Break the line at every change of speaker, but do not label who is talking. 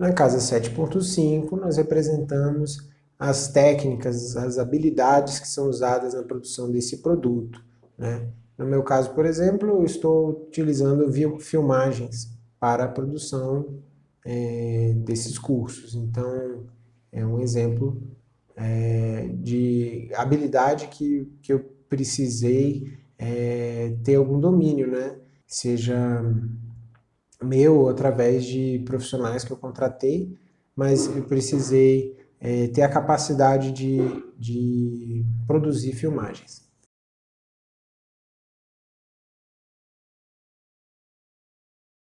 Na casa 7.5, nós representamos as técnicas, as habilidades que são usadas na produção desse produto. Né? No meu caso, por exemplo, eu estou utilizando filmagens para a produção é, desses cursos. Então, é um exemplo é, de habilidade que, que eu precisei é, ter algum domínio, né? Seja meu através de profissionais que eu contratei, mas eu precisei é, ter a capacidade de, de produzir filmagens.